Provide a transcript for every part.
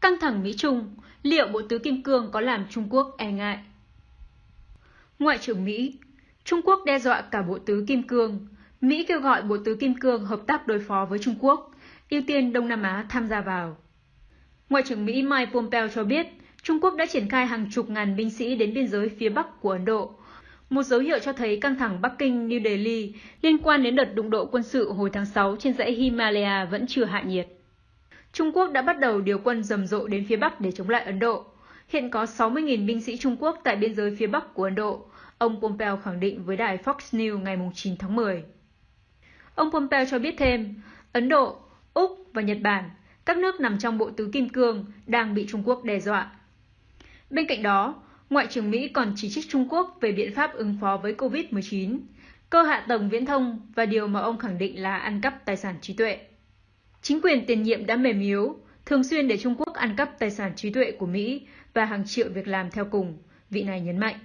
Căng thẳng Mỹ-Trung, liệu Bộ Tứ Kim Cương có làm Trung Quốc e ngại? Ngoại trưởng Mỹ, Trung Quốc đe dọa cả Bộ Tứ Kim Cương. Mỹ kêu gọi Bộ Tứ Kim Cương hợp tác đối phó với Trung Quốc, ưu tiên Đông Nam Á tham gia vào. Ngoại trưởng Mỹ Mike Pompeo cho biết, Trung Quốc đã triển khai hàng chục ngàn binh sĩ đến biên giới phía Bắc của Ấn Độ. Một dấu hiệu cho thấy căng thẳng Bắc Kinh-New Delhi liên quan đến đợt đụng độ quân sự hồi tháng 6 trên dãy Himalaya vẫn chưa hạ nhiệt. Trung Quốc đã bắt đầu điều quân rầm rộ đến phía Bắc để chống lại Ấn Độ. Hiện có 60.000 binh sĩ Trung Quốc tại biên giới phía Bắc của Ấn Độ, ông Pompeo khẳng định với đài Fox News ngày 9 tháng 10. Ông Pompeo cho biết thêm, Ấn Độ, Úc và Nhật Bản, các nước nằm trong bộ tứ kim cương, đang bị Trung Quốc đe dọa. Bên cạnh đó, Ngoại trưởng Mỹ còn chỉ trích Trung Quốc về biện pháp ứng phó với COVID-19, cơ hạ tầng viễn thông và điều mà ông khẳng định là ăn cắp tài sản trí tuệ. Chính quyền tiền nhiệm đã mềm yếu, thường xuyên để Trung Quốc ăn cắp tài sản trí tuệ của Mỹ và hàng triệu việc làm theo cùng, vị này nhấn mạnh.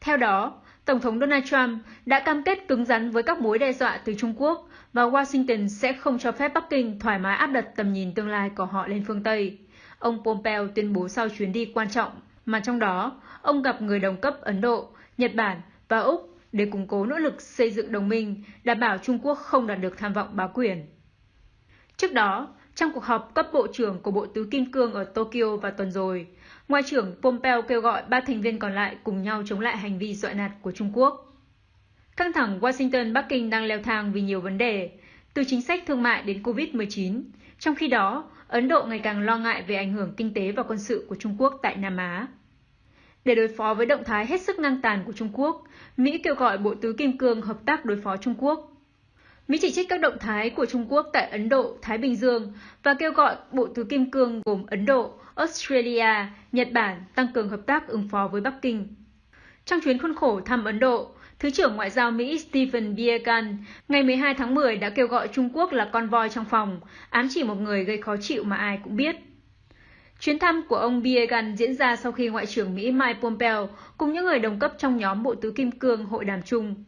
Theo đó, Tổng thống Donald Trump đã cam kết cứng rắn với các mối đe dọa từ Trung Quốc và Washington sẽ không cho phép Bắc Kinh thoải mái áp đặt tầm nhìn tương lai của họ lên phương Tây. Ông Pompeo tuyên bố sau chuyến đi quan trọng mà trong đó ông gặp người đồng cấp Ấn Độ, Nhật Bản và Úc để củng cố nỗ lực xây dựng đồng minh, đảm bảo Trung Quốc không đạt được tham vọng bá quyền. Trước đó, trong cuộc họp cấp bộ trưởng của Bộ Tứ Kim Cương ở Tokyo vào tuần rồi, Ngoại trưởng Pompeo kêu gọi ba thành viên còn lại cùng nhau chống lại hành vi dọa nạt của Trung Quốc. Căng thẳng Washington-Bắc Kinh đang leo thang vì nhiều vấn đề, từ chính sách thương mại đến COVID-19. Trong khi đó, Ấn Độ ngày càng lo ngại về ảnh hưởng kinh tế và quân sự của Trung Quốc tại Nam Á. Để đối phó với động thái hết sức ngang tàn của Trung Quốc, Mỹ kêu gọi Bộ Tứ Kim Cương hợp tác đối phó Trung Quốc. Mỹ chỉ trích các động thái của Trung Quốc tại Ấn Độ, Thái Bình Dương và kêu gọi Bộ Tứ Kim Cương gồm Ấn Độ, Australia, Nhật Bản tăng cường hợp tác ứng phó với Bắc Kinh. Trong chuyến khuôn khổ thăm Ấn Độ, Thứ trưởng Ngoại giao Mỹ Stephen Biegun ngày 12 tháng 10 đã kêu gọi Trung Quốc là con voi trong phòng, ám chỉ một người gây khó chịu mà ai cũng biết. Chuyến thăm của ông Biegun diễn ra sau khi Ngoại trưởng Mỹ Mike Pompeo cùng những người đồng cấp trong nhóm Bộ Tứ Kim Cương hội đàm chung.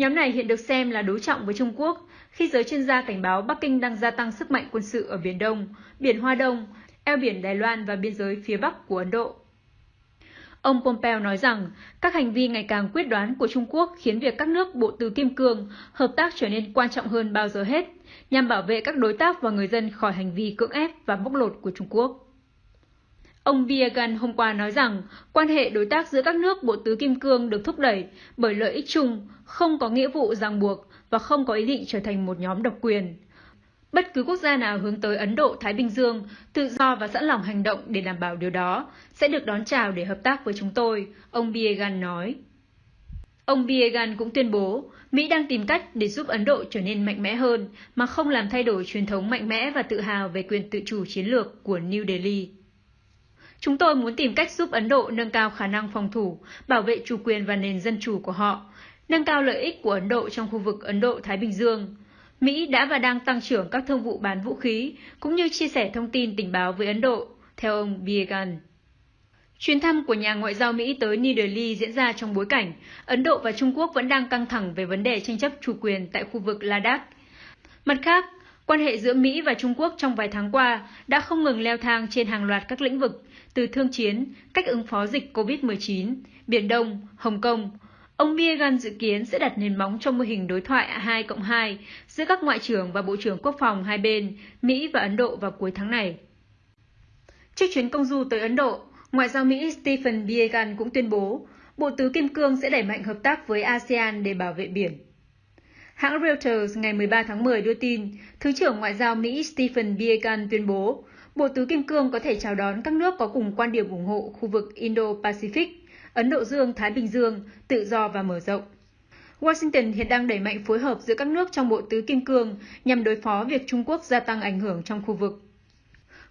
Nhóm này hiện được xem là đối trọng với Trung Quốc khi giới chuyên gia cảnh báo Bắc Kinh đang gia tăng sức mạnh quân sự ở Biển Đông, Biển Hoa Đông, eo biển Đài Loan và biên giới phía Bắc của Ấn Độ. Ông Pompeo nói rằng các hành vi ngày càng quyết đoán của Trung Quốc khiến việc các nước bộ tứ kim cương hợp tác trở nên quan trọng hơn bao giờ hết, nhằm bảo vệ các đối tác và người dân khỏi hành vi cưỡng ép và bóc lột của Trung Quốc. Ông Biegan hôm qua nói rằng quan hệ đối tác giữa các nước bộ tứ kim cương được thúc đẩy bởi lợi ích chung, không có nghĩa vụ ràng buộc và không có ý định trở thành một nhóm độc quyền. Bất cứ quốc gia nào hướng tới Ấn Độ Thái Bình Dương tự do và sẵn lòng hành động để đảm bảo điều đó sẽ được đón chào để hợp tác với chúng tôi, ông Biegan nói. Ông Biegan cũng tuyên bố Mỹ đang tìm cách để giúp Ấn Độ trở nên mạnh mẽ hơn mà không làm thay đổi truyền thống mạnh mẽ và tự hào về quyền tự chủ chiến lược của New Delhi. Chúng tôi muốn tìm cách giúp Ấn Độ nâng cao khả năng phòng thủ, bảo vệ chủ quyền và nền dân chủ của họ, nâng cao lợi ích của Ấn Độ trong khu vực Ấn Độ-Thái Bình Dương, Mỹ đã và đang tăng trưởng các thương vụ bán vũ khí, cũng như chia sẻ thông tin tình báo với Ấn Độ, theo ông Biegun. Chuyến thăm của nhà ngoại giao Mỹ tới New Delhi diễn ra trong bối cảnh Ấn Độ và Trung Quốc vẫn đang căng thẳng về vấn đề tranh chấp chủ quyền tại khu vực Ladakh. Mặt khác, quan hệ giữa Mỹ và Trung Quốc trong vài tháng qua đã không ngừng leo thang trên hàng loạt các lĩnh vực, từ thương chiến, cách ứng phó dịch COVID-19, Biển Đông, Hồng Kông, Ông Biegun dự kiến sẽ đặt nền móng cho mô hình đối thoại 2 cộng 2 giữa các ngoại trưởng và bộ trưởng quốc phòng hai bên, Mỹ và Ấn Độ vào cuối tháng này. Trước chuyến công du tới Ấn Độ, Ngoại giao Mỹ Stephen Biegun cũng tuyên bố Bộ Tứ Kim Cương sẽ đẩy mạnh hợp tác với ASEAN để bảo vệ biển. Hãng Reuters ngày 13 tháng 10 đưa tin, Thứ trưởng Ngoại giao Mỹ Stephen Biegun tuyên bố Bộ Tứ Kim Cương có thể chào đón các nước có cùng quan điểm ủng hộ khu vực Indo-Pacific Ấn Độ Dương-Thái Bình Dương, tự do và mở rộng. Washington hiện đang đẩy mạnh phối hợp giữa các nước trong bộ tứ kim cương nhằm đối phó việc Trung Quốc gia tăng ảnh hưởng trong khu vực.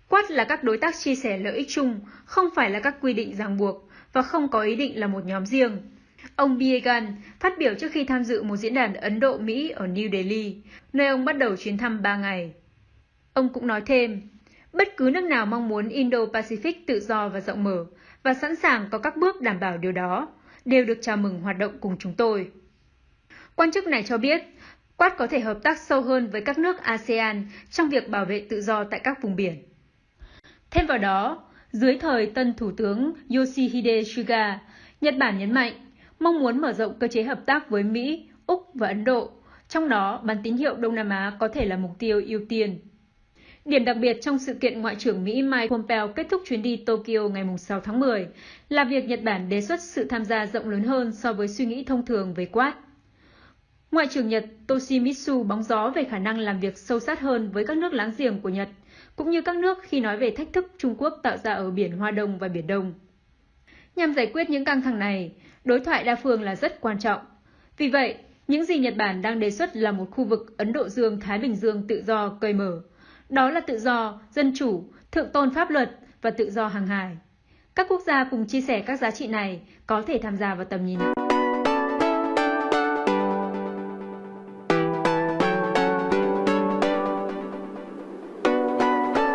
Quát là các đối tác chia sẻ lợi ích chung, không phải là các quy định ràng buộc và không có ý định là một nhóm riêng. Ông Biegan phát biểu trước khi tham dự một diễn đàn Ấn Độ-Mỹ ở New Delhi, nơi ông bắt đầu chuyến thăm 3 ngày. Ông cũng nói thêm, bất cứ nước nào mong muốn Indo-Pacific tự do và rộng mở và sẵn sàng có các bước đảm bảo điều đó, đều được chào mừng hoạt động cùng chúng tôi. Quan chức này cho biết, Quát có thể hợp tác sâu hơn với các nước ASEAN trong việc bảo vệ tự do tại các vùng biển. Thêm vào đó, dưới thời tân Thủ tướng Yoshihide Suga, Nhật Bản nhấn mạnh mong muốn mở rộng cơ chế hợp tác với Mỹ, Úc và Ấn Độ, trong đó bán tín hiệu Đông Nam Á có thể là mục tiêu ưu tiên. Điểm đặc biệt trong sự kiện Ngoại trưởng Mỹ Mike Pompeo kết thúc chuyến đi Tokyo ngày 6 tháng 10 là việc Nhật Bản đề xuất sự tham gia rộng lớn hơn so với suy nghĩ thông thường về Quad. Ngoại trưởng Nhật Toshimitsu bóng gió về khả năng làm việc sâu sát hơn với các nước láng giềng của Nhật, cũng như các nước khi nói về thách thức Trung Quốc tạo ra ở Biển Hoa Đông và Biển Đông. Nhằm giải quyết những căng thẳng này, đối thoại đa phương là rất quan trọng. Vì vậy, những gì Nhật Bản đang đề xuất là một khu vực Ấn Độ Dương-Thái Bình Dương tự do, cởi mở. Đó là tự do, dân chủ, thượng tôn pháp luật và tự do hàng hải. Các quốc gia cùng chia sẻ các giá trị này có thể tham gia vào tầm nhìn.